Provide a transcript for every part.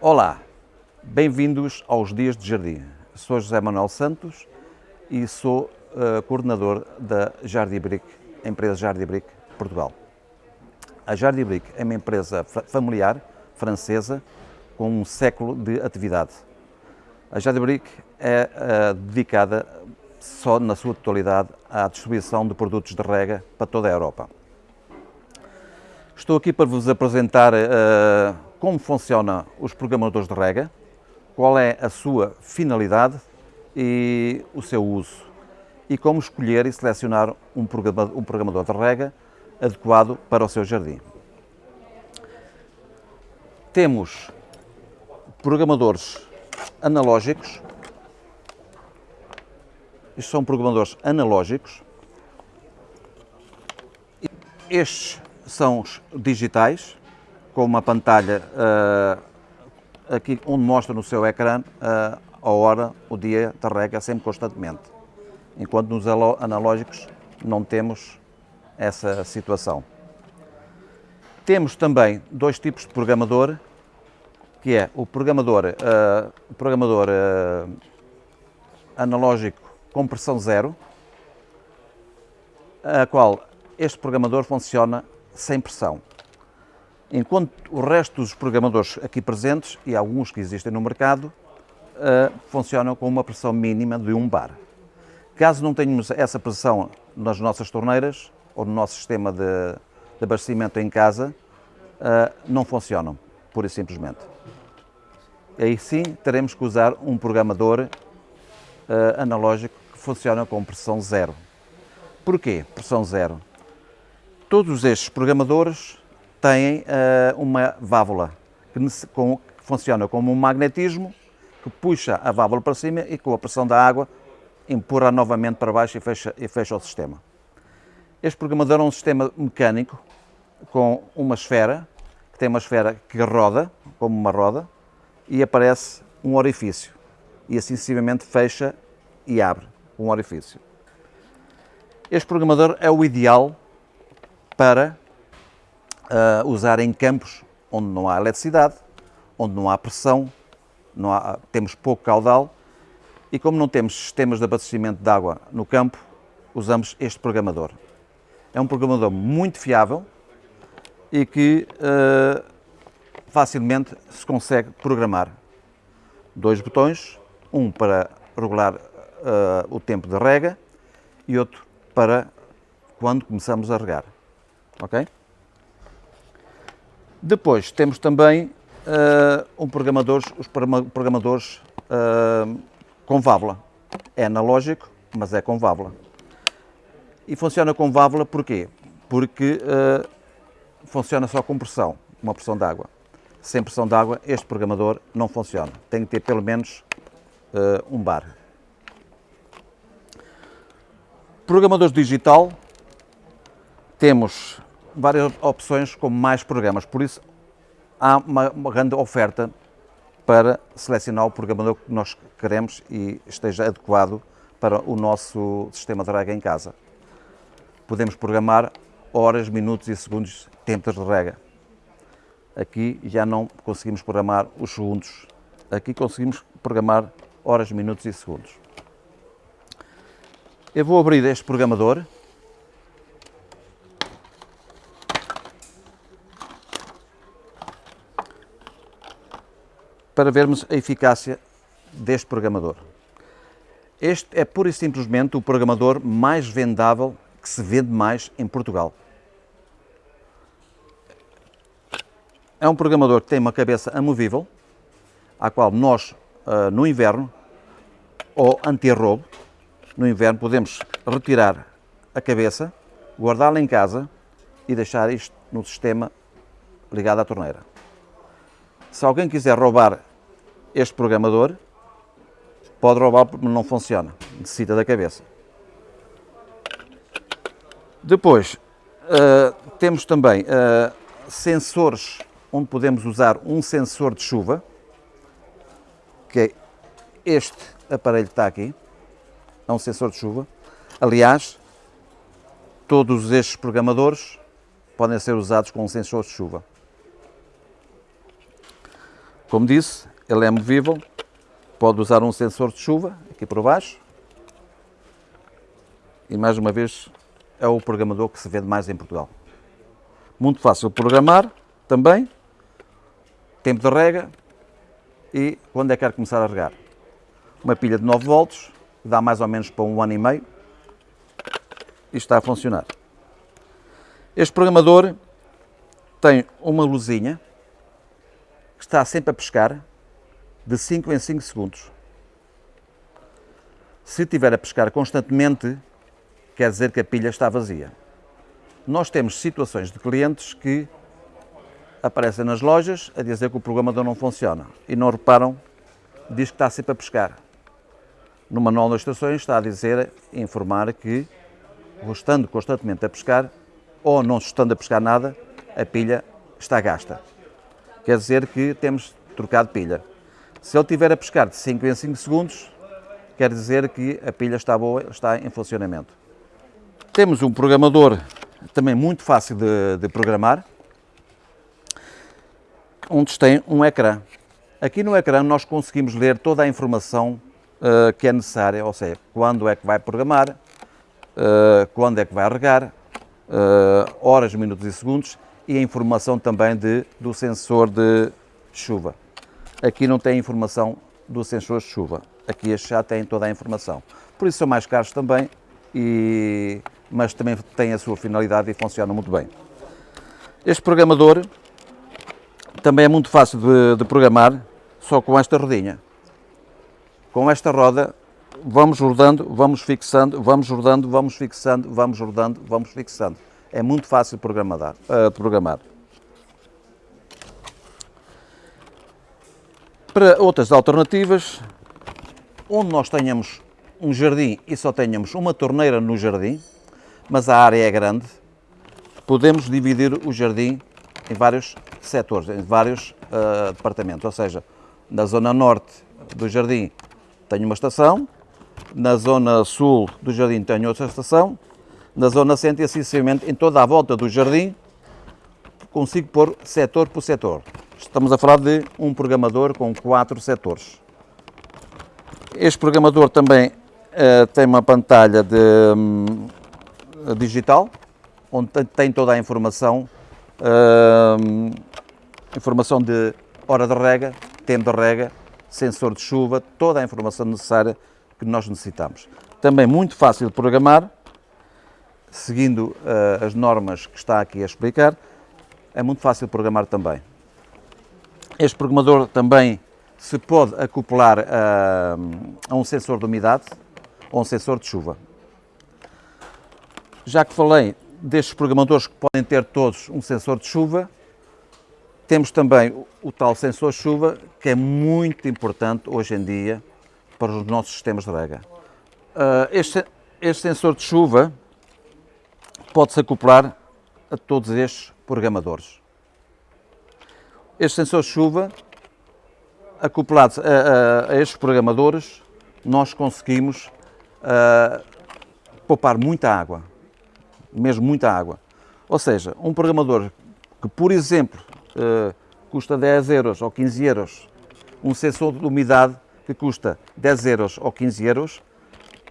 Olá, bem-vindos aos Dias de Jardim. Sou José Manuel Santos e sou uh, coordenador da Jardibric, empresa Jardibric Portugal. A Jardibric é uma empresa familiar francesa com um século de atividade. A Jardibric é uh, dedicada só na sua totalidade à distribuição de produtos de rega para toda a Europa. Estou aqui para vos apresentar uh, como funcionam os programadores de rega, qual é a sua finalidade e o seu uso, e como escolher e selecionar um programador, de rega adequado para o seu jardim. Temos programadores analógicos, estes são programadores analógicos, estes são os digitais, com uma pantalha uh, aqui onde mostra no seu ecrã uh, a hora, o dia da sempre constantemente. Enquanto nos analógicos não temos essa situação. Temos também dois tipos de programador, que é o programador, uh, programador analógico com pressão zero, a qual este programador funciona sem pressão. Enquanto o resto dos programadores aqui presentes, e alguns que existem no mercado, uh, funcionam com uma pressão mínima de 1 bar. Caso não tenhamos essa pressão nas nossas torneiras ou no nosso sistema de, de abastecimento em casa, uh, não funcionam, pura e simplesmente. Aí sim teremos que usar um programador uh, analógico que funciona com pressão zero. Porquê pressão zero? Todos estes programadores têm uh, uma válvula que, com, que, funciona como um magnetismo que puxa a válvula para cima e com a pressão da água empurra novamente para baixo e fecha, e fecha o sistema. Este programador é um sistema mecânico com uma esfera, que tem uma esfera que roda, como uma roda, e aparece um orifício. E assim sucessivamente fecha e abre um orifício. Este programador é o ideal para uh, usar em campos onde não há eletricidade, onde não há pressão, não há, temos pouco caudal e como não temos sistemas de abastecimento de água no campo, usamos este programador. É um programador muito fiável e que uh, facilmente se consegue programar. Dois botões, um para regular uh, o tempo de rega e outro para quando começamos a regar ok? Depois temos também uh, um programadores, os programadores uh, com válvula. É analógico, mas é com válvula. E funciona com válvula porquê? Porque uh, funciona só com pressão, uma pressão de água. Sem pressão de água, este programador não funciona. Tem que ter pelo menos um bar. Programadores digital, temos várias opções com mais programas, por isso há uma, uma grande oferta para selecionar o programador que nós queremos e esteja adequado para o nosso sistema de rega em casa. Podemos programar horas, minutos e segundos tempos de rega. Aqui já não conseguimos programar os segundos. Aqui conseguimos programar horas, minutos e segundos. Eu vou abrir este programador para vermos a eficácia deste programador. Este é pura e simplesmente o programador mais vendável que se vende mais em Portugal. É um programador que tem uma cabeça amovível, à qual nós, ah, no inverno, ou anti-roubo, no inverno podemos retirar a cabeça, guardá-la em casa e deixar isto no sistema ligado à torneira. Se alguém quiser roubar este programador pode roubar porque não funciona, necessita da cabeça. Depois, uh, temos também uh, sensores onde podemos usar um sensor de chuva, que é este aparelho que está aqui, é um sensor de chuva. Aliás, todos estes programadores podem ser usados com um sensor de chuva. Como disse, ele é movível, pode usar um sensor de chuva aqui por baixo. E mais uma vez é o programador que se vende mais em Portugal. Muito fácil programar também. Tempo de rega e quando é que quer começar a regar. Uma pilha de 9 volts, dá mais ou menos para um ano e meio. E está a funcionar. Este programador tem uma luzinha que está sempre a pescar de 5 em 5 segundos. Se estiver a pescar constantemente, quer dizer que a pilha está vazia. Nós temos situações de clientes que aparecem nas lojas a dizer que o programador não funciona e não reparam, diz que está sempre a pescar. No manual das estações está a dizer, a informar que, estando constantemente a pescar, ou não estando a pescar nada, a pilha está gasta. Quer dizer que temos trocado pilha. Se ele estiver a pescar de 5 em 5 segundos, quer dizer que a pilha está boa, está em funcionamento. Temos um programador também muito fácil de, de programar, onde tem um ecrã. Aqui no ecrã nós conseguimos ler toda a informação uh, que é necessária, ou seja, quando é que vai programar, uh, quando é que vai regar, uh, horas, minutos e segundos e a informação também de, do sensor de chuva. Aqui não tem informação do sensor de chuva, aqui este já tem toda a informação. Por isso são mais caros também, e, mas também têm a sua finalidade e funcionam muito bem. Este programador também é muito fácil de, de programar, só com esta rodinha. Com esta roda vamos rodando, vamos fixando, vamos rodando, vamos fixando, vamos rodando, vamos fixando. É muito fácil de programar. Uh, de programar. Para outras alternativas, onde nós tenhamos um jardim e só tenhamos uma torneira no jardim, mas a área é grande, podemos dividir o jardim em vários setores, em vários uh, departamentos. Ou seja, na zona norte do jardim tenho uma estação, na zona sul do jardim tenho outra estação, na zona centro e assim em toda a volta do jardim, consigo pôr setor por setor. Estamos a falar de um programador com quatro setores. Este programador também uh, tem uma pantalha de, um, digital, onde tem toda a informação, uh, informação de hora de rega, tempo de rega, sensor de chuva, toda a informação necessária que nós necessitamos. Também muito fácil de programar, seguindo uh, as normas que está aqui a explicar, é muito fácil de programar também. Este programador também se pode acoplar a, a um sensor de umidade ou um sensor de chuva. Já que falei destes programadores que podem ter todos um sensor de chuva, temos também o, tal sensor de chuva, que é muito importante hoje em dia para os nossos sistemas de rega. Uh, este, este sensor de chuva pode-se acoplar a todos estes programadores. Este sensor chuva, acoplado a, a, a estes programadores, nós conseguimos uh, poupar muita água, mesmo muita água. Ou seja, um programador que, por exemplo, custa 10 euros ou 15 euros, um sensor de umidade que custa 10 euros ou 15 euros,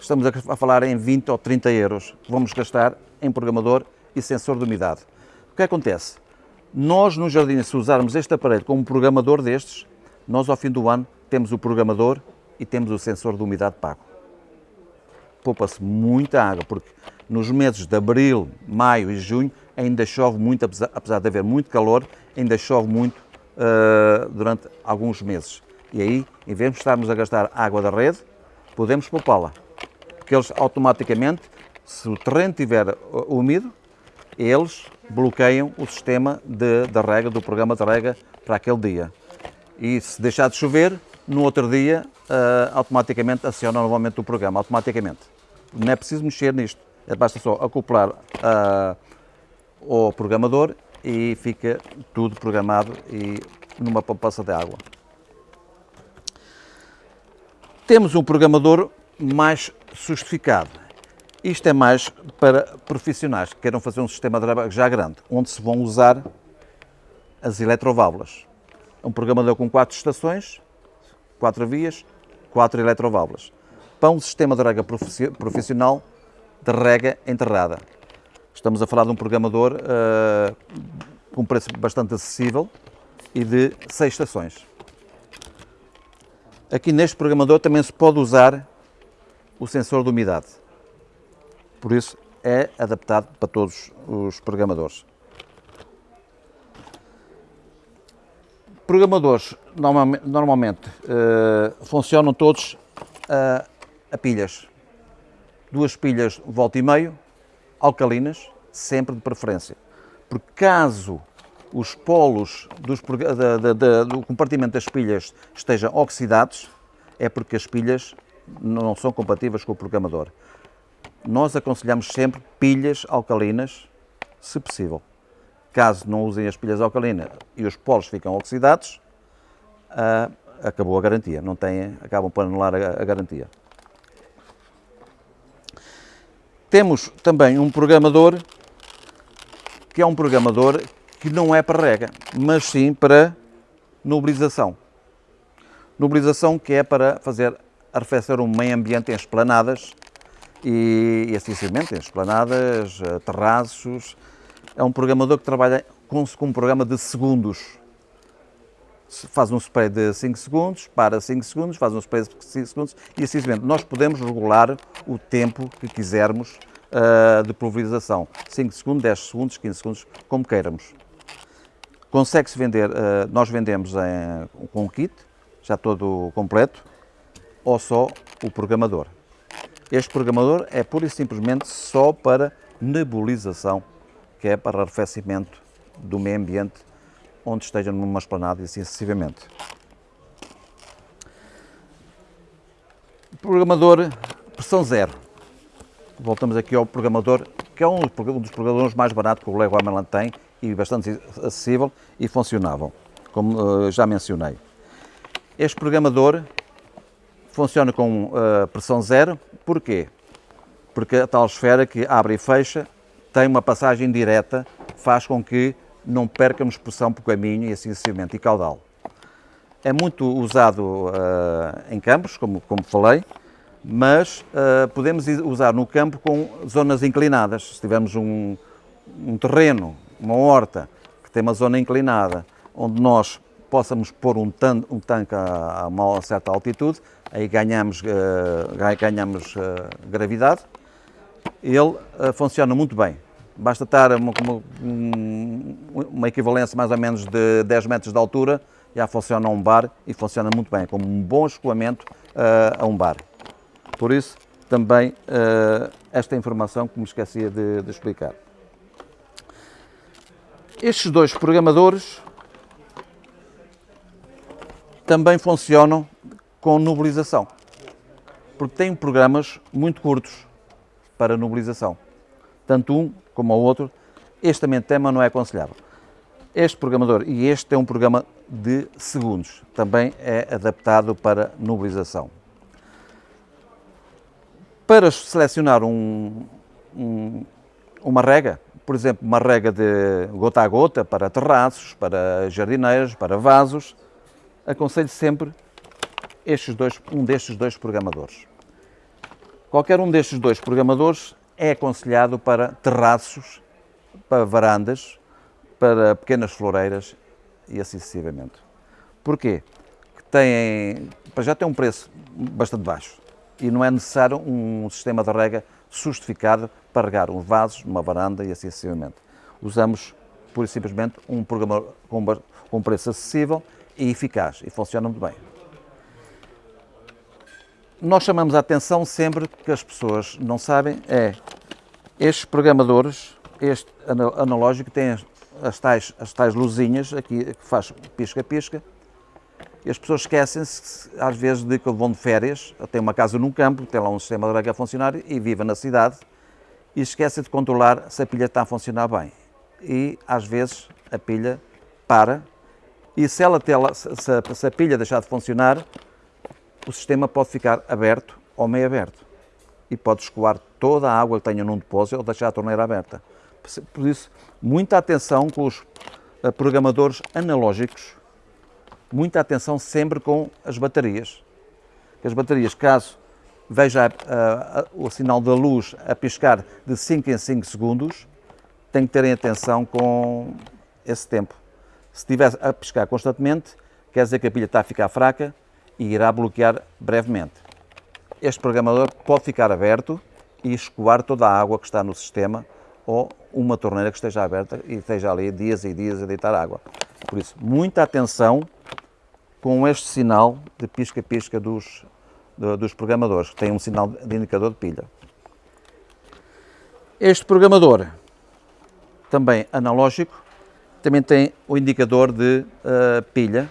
estamos a falar em 20 ou 30 euros que vamos gastar em programador e sensor de umidade. O que acontece? Nós no jardim, se usarmos este aparelho como programador destes, nós ao fim do ano temos o programador e temos o sensor de umidade pago. Poupa-se muita água, porque nos meses de abril, maio e junho ainda chove muito, apesar de haver muito calor, ainda chove muito uh, durante alguns meses. E aí, em vez de estarmos a gastar água da rede, podemos poupá-la. Porque eles automaticamente se o terreno estiver uh, úmido, eles bloqueiam o sistema de, de rega, do programa de rega para aquele dia. E se deixar de chover, no outro dia, uh, automaticamente aciona novamente o programa, automaticamente. Não é preciso mexer nisto, é basta só acoplar uh, ao programador e fica tudo programado e numa poupança de água. Temos um programador mais justificado. Isto é mais para profissionais que queiram fazer um sistema de já grande, onde se vão usar as eletroválvulas. É um programador com quatro estações, quatro vias, quatro eletroválvulas. Para um sistema de rega profissional de rega enterrada. Estamos a falar de um programador uh, com um preço bastante acessível e de seis estações. Aqui neste programador também se pode usar o sensor de umidade. Por isso é adaptado para todos os programadores. Programadores normalmente, uh, funcionam todos uh, a pilhas. Duas pilhas volta e meio, alcalinas, sempre de preferência. Porque caso os polos dos, da, da, da, do compartimento das pilhas estejam oxidados, é porque as pilhas não são compatíveis com o programador. Nós aconselhamos sempre pilhas alcalinas, se possível. Caso não usem as pilhas alcalinas e os polos ficam oxidados, uh, acabou a garantia, não têm, acabam por anular a, a garantia. Temos também um programador que é um programador que não é para rega, mas sim para nubilização. Nubilização que é para fazer arrefecer um meio ambiente em esplanadas e, e assim em esplanadas, eh, terraços. É um programador que trabalha com, com um programa de segundos. Faz um spray de 5 segundos, para 5 segundos, faz um spray de 5 segundos e assim Nós podemos regular o tempo que quisermos uh, de pulverização. 5 segundos, 10 segundos, 15 segundos, como queiramos. Consegue-se vender, uh, nós vendemos em, com um kit, já todo completo, ou só o programador. Este programador é pura e simplesmente só para nebulização, que é para arrefecimento do meio ambiente onde esteja numa esplanada e assim sucessivamente. Programador pressão zero. Voltamos aqui ao programador, que é um dos programadores mais baratos que o Lego Ameland tem e bastante acessível e funcionável, como uh, já mencionei. Este programador funciona com uh, pressão zero, porquê? Porque a tal esfera que abre e fecha tem uma passagem direta, faz com que não percamos pressão por caminho e assim sucessivamente, e caudal. É muito usado uh, em campos, como, como falei, mas uh, podemos usar no campo com zonas inclinadas. Se tivermos um, um terreno, uma horta, que tem uma zona inclinada, onde nós possamos pôr um, tan um tanque a, a uma certa altitude, aí ganhamos, uh, ganhamos uh, gravidade, ele uh, funciona muito bem. Basta estar uma, uma, uma, equivalência mais ou menos de 10 metros de altura, já funciona um bar e funciona muito bem, como um bom escoamento a um bar. Por isso, também esta informação que me esquecia de, de explicar. Estes dois programadores também funcionam com nubilização, porque têm programas muito curtos para nubilização. Tanto um como o outro, este também tema não é aconselhável. Este programador e este é um programa de segundos, também é adaptado para nubilização. Para selecionar um, um, uma rega, por exemplo, uma rega de gota a gota para terraços, para jardineiras, para vasos, aconselho sempre estes dois, um destes dois programadores. Qualquer um destes dois programadores é aconselhado para terraços, para varandas, para pequenas floreiras e assim sucessivamente. Porquê? Que têm, já tem um preço bastante baixo e não é necessário um sistema de rega justificado para regar uns vasos, uma varanda e assim sucessivamente. Usamos, pura e simplesmente, um programa com um preço acessível e eficaz e funciona muito bem. Nós chamamos a atenção sempre que as pessoas não sabem é estes programadores, este analógico tem as tais, as tais luzinhas aqui que faz pisca-pisca e as pessoas esquecem-se às vezes de que vão de férias, tem uma casa num campo, tem lá um sistema de rega a funcionar e vive na cidade e esquecem de controlar se a pilha está a funcionar bem. E às vezes a pilha para e se, ela, se, se a pilha deixar de funcionar, o sistema pode ficar aberto ou meio aberto e pode escoar toda a água que tenha num depósito ou deixar a torneira aberta. Por isso, muita atenção com os eh, programadores analógicos Muita atenção sempre com as baterias. As baterias, caso veja a, o sinal da luz a piscar de 5 em 5 segundos, tem que terem atenção com esse tempo. Se estiver a piscar constantemente, quer dizer que a pilha está a ficar fraca e irá bloquear brevemente. Este programador pode ficar aberto e escoar toda a água que está no sistema ou uma torneira que esteja aberta e esteja ali dias e dias a deitar água. Por isso, muita atenção com este sinal de pisca-pisca dos, dos programadores, que tem um sinal de indicador de pilha. Este programador, também analógico, também tem o indicador de uh, pilha,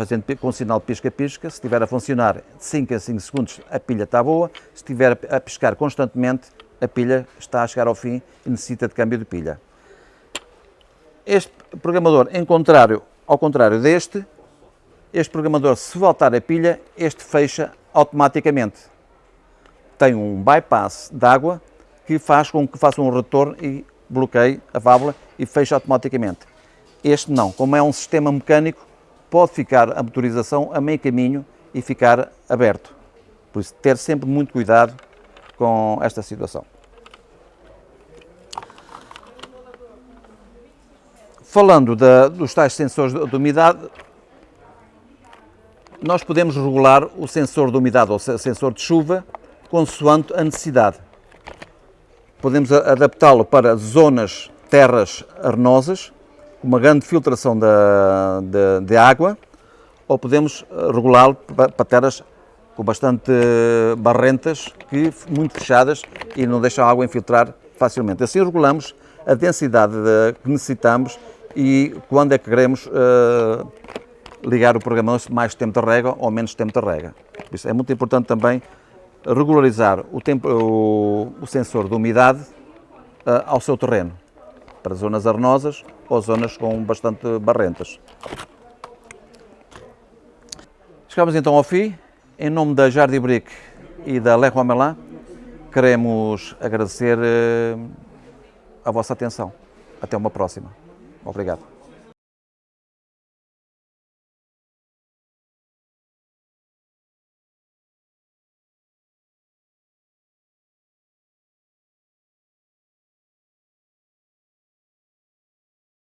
fazendo com sinal pisca-pisca. Se estiver a funcionar de 5 a 5 segundos, a pilha está boa. Se estiver a piscar constantemente, a pilha está a chegar ao fim e necessita de câmbio de pilha. Este programador, em contrário, ao contrário deste, este programador, se voltar a pilha, este fecha automaticamente. Tem um bypass de água que faz com que faça um retorno e bloqueie a válvula e fecha automaticamente. Este não, como é um sistema mecânico, pode ficar a motorização a meio caminho e ficar aberto. Por isso, ter sempre muito cuidado com esta situação. Falando da, dos tais sensores de, de umidade, nós podemos regular o sensor de umidade ou sensor de chuva consoante a necessidade. Podemos adaptá-lo para zonas, terras arenosas, uma grande filtração de, de, de água, ou podemos regulá-lo para terras com bastante barrentas, que, muito fechadas e não deixam a água infiltrar facilmente. Assim regulamos a densidade que necessitamos e quando é que queremos uh, ligar o programa mais tempo de rega ou menos tempo de rega. Isso é muito importante também regularizar o, tempo, o, o sensor de umidade uh, ao seu terreno, para zonas arenosas ou zonas com bastante barrentas. Chegamos então ao fim. Em nome da Jardim Brick e da Leroy Merlin, queremos agradecer uh, a vossa atenção. Até uma próxima. Obrigado.